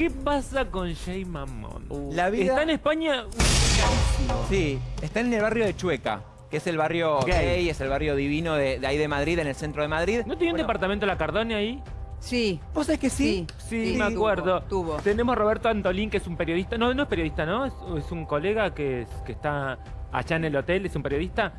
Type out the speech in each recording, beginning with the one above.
¿Qué pasa con Jay Mamón? La vida- Está en España. Sí, está en el barrio de Chueca, que es el barrio Gay. gay, es el barrio divino de, de ahí de Madrid, en el centro de Madrid. ¿No tiene un Bueno, departamento la Cardone ahí? Sí. ¿Vos sabés que sí? Sí, Sí, me tuvo, acuerdo. tuvo. Tenemos a Roberto Antolín, que es un periodista. No, no es periodista, ¿no? Es, es un colega que, es- que está allá en el hotel, es un periodista.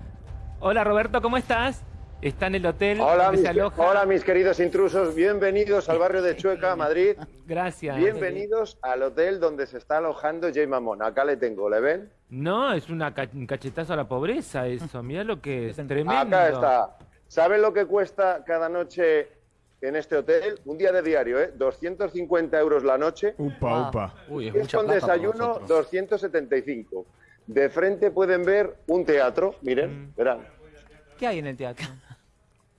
Hola Roberto, ¿cómo estás? Está en el hotel Hola donde mis, se aloja. hola, mis queridos intrusos, bienvenidos al barrio de Chueca, Madrid. Gracias. Bienvenidos al hotel donde se está alojando Jay Mamón. Acá le tengo, ¿le ven? No, es una ca- un cachetazo a la pobreza eso. Mira lo que es. Tremendo. Acá está. ¿Saben lo que cuesta cada noche en este hotel? Un día de diario, ¿eh? 250 euros la noche. Upa, upa. Uy, es Es mucha con desayuno, nosotros. 275. De frente pueden ver un teatro, miren, Mm. verán. ¿Qué hay en el teatro?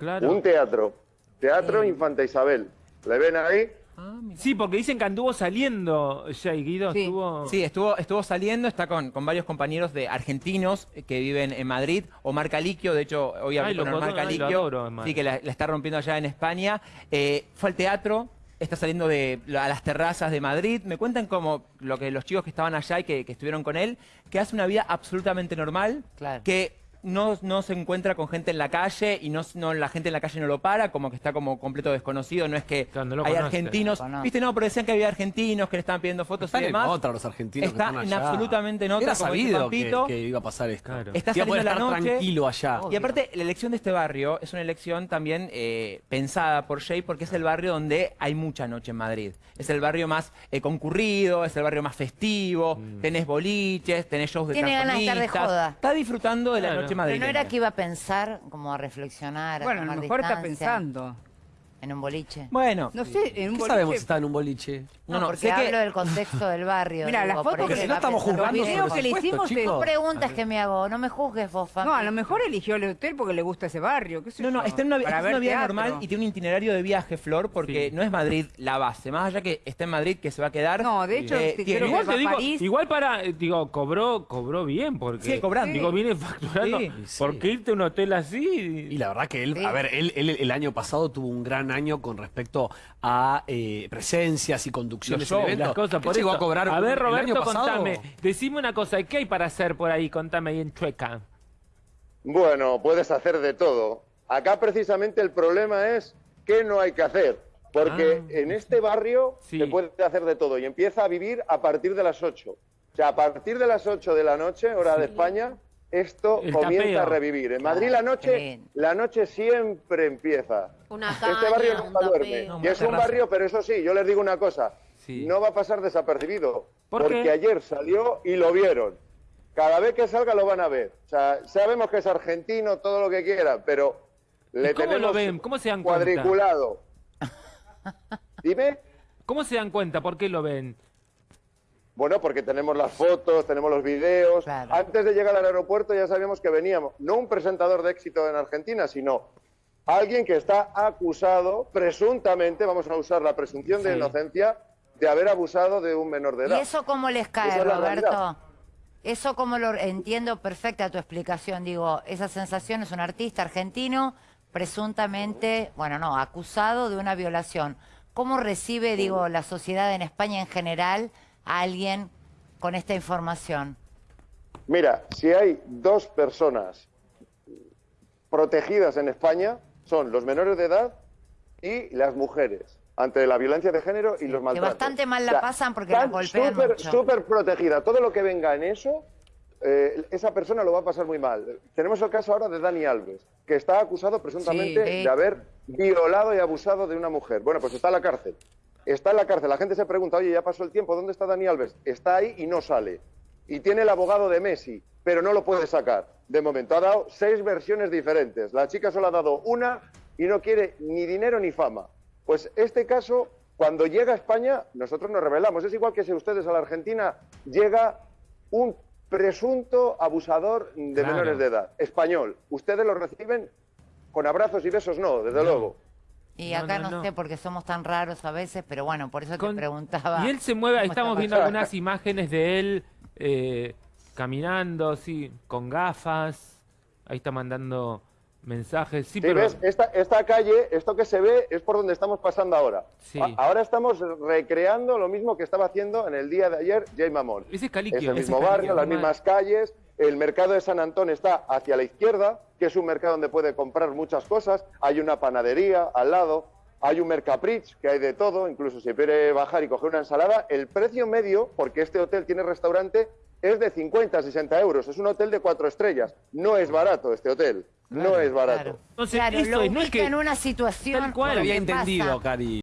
Claro. Un teatro. Teatro Infanta Isabel. ¿Le ven ahí? Ah. Sí, porque dicen que anduvo saliendo Jay Guido. Sí. Estuvo... Sí, estuvo, estuvo saliendo, está con, con varios compañeros de argentinos que viven en Madrid. Omar Caliquio, de hecho, hoy hablé con Omar Caliquio, sí, que la, la está rompiendo allá en España. Eh, fue al teatro, está saliendo de, a las terrazas de Madrid. Me cuentan como lo que los chicos que estaban allá y que, que estuvieron con él, que hace una vida absolutamente normal, Claro. que no, no se encuentra con gente en la calle y no, no la gente en la calle no lo para, como que está como completo desconocido, no es que Claro, no hay conoce. argentinos, viste, no, pero decían que había argentinos que le estaban pidiendo fotos Están y en demás. otra los argentinos que Está están en allá. absolutamente en otra, Era sabido que, que iba a pasar esto. Claro. Está saliendo la estar noche. tranquilo allá. Y aparte, la elección de este barrio es una elección también eh, pensada por Jay porque es el barrio donde hay mucha noche en Madrid. Es el barrio más eh, concurrido, es el barrio más festivo, Mm. tenés boliches, tenés shows de Tiene ganas de estar de joda. Está disfrutando de la Claro. noche Pero no era que iba a pensar, como a reflexionar, a Bueno, a lo tomar mejor está pensando. En un boliche. Bueno, No sé, en un ¿Qué boliche... sabemos si está en un boliche? No, no, no, porque sé que- hablo del contexto del barrio. Mira, las fotos que no estamos jugando Los bien. videos sobre que le hicimos chicos. preguntas que me hago, no me juzgues vos, Fabi. No, a lo mejor eligió el hotel porque le gusta ese barrio. ¿qué sé No, no, yo, está en una, para está en ver una vida teatro. normal y tiene un itinerario de viaje, Flor, porque Sí. no es Madrid la base. Más allá que está en Madrid, que se va a quedar. No, de hecho, eh, tiene- Igual va te a digo, París. igual para, eh, digo, cobró, cobró bien porque. Sigue cobrando. Digo, viene facturando. Sí. Sí. ¿Por qué irte a un hotel así? Y la verdad que él, Sí. a ver, él, él el año pasado tuvo un gran año con respecto a eh, presencias y conducciones shows, en eventos. las cosas, ¿Qué por llegó eso. a cobrar A ver, el año Roberto, contame. Decime una cosa, ¿qué hay para hacer por ahí? Contame ahí en Chueca. Bueno, puedes hacer de todo. Acá precisamente el problema es qué no hay que hacer. Porque Ah. en este barrio Sí. se puede hacer de todo y empieza a vivir a partir de las 8. O sea, a partir de las 8 de la noche, hora de España, esto El comienza tapeo. a revivir. En Claro, Madrid la noche, la noche siempre empieza. Una este barrio un nunca duerme. No, y es un barrio, pero eso sí, yo les digo una cosa, Sí. no va a pasar desapercibido. ¿Por porque qué? ayer salió y lo vieron. Cada vez que salga lo van a ver. O sea, sabemos que es argentino, todo lo que quiera, pero le ¿Y cómo tenemos lo ven? ¿Cómo se dan cuenta? cuadriculado. Dime. ¿Cómo se dan cuenta? ¿Por qué lo ven? Bueno, porque tenemos las fotos, tenemos los videos. Claro. Antes de llegar al aeropuerto ya sabíamos que veníamos, no un presentador de éxito en Argentina, sino alguien que está acusado, presuntamente, vamos a usar la presunción de inocencia, de haber abusado de un menor de ¿Y edad. eso cómo les cae, es Roberto? Eso como lo entiendo perfecta tu explicación. Digo, esa sensación es un artista argentino presuntamente, bueno, no, acusado de una violación. ¿Cómo recibe, digo, la sociedad en España en general a alguien con esta información? Mira, si hay dos personas protegidas en España, son los menores de edad y las mujeres, ante la violencia de género y los que maltratos. bastante mal la pasan porque las golpean súper, mucho. súper protegida. Todo lo que venga en eso, eh, esa persona lo va a pasar muy mal. Tenemos el caso ahora de Dani Alves, que está acusado presuntamente Sí. de haber violado y abusado de una mujer. Bueno, pues está en la cárcel. Está en la cárcel. La gente se pregunta, oye, ya pasó el tiempo, ¿dónde está Dani Alves? Está ahí y no sale. Y tiene el abogado de Messi, pero no lo puede sacar. De momento ha dado seis versiones diferentes. La chica solo ha dado una y no quiere ni dinero ni fama. Pues este caso, cuando llega a España, nosotros nos revelamos. Es igual que si ustedes a la Argentina llega un presunto abusador de Claro. menores de edad, español. Ustedes lo reciben con abrazos y besos, no, desde luego. Y No, acá no, no, no. sé porque somos tan raros a veces, pero bueno, por eso Con- te preguntaba. Y él se mueve, estamos viendo pasando. algunas imágenes de él eh, caminando, sí, con gafas. Ahí está mandando Mensajes, sí, Sí, pero... ves, esta, esta calle, esto que se ve es por donde estamos pasando ahora. Sí. A- ahora estamos recreando lo mismo que estaba haciendo en el día de ayer Jay Mamón. Ese es Caliquio. Es el mismo Caliquio, barrio, las mismas calles. El mercado de San Antón está hacia la izquierda, que es un mercado donde puede comprar muchas cosas. Hay una panadería al lado. Hay un Mercaprich, que hay de todo, incluso si quiere bajar y coger una ensalada. El precio medio, porque este hotel tiene restaurante, es de 50 a 60 euros. Es un hotel de cuatro estrellas. No es barato este hotel. no es barato. Claro, Entonces, Claro, eso lo es, no es que- en una situación. Tal cual. No había entendido, Cari.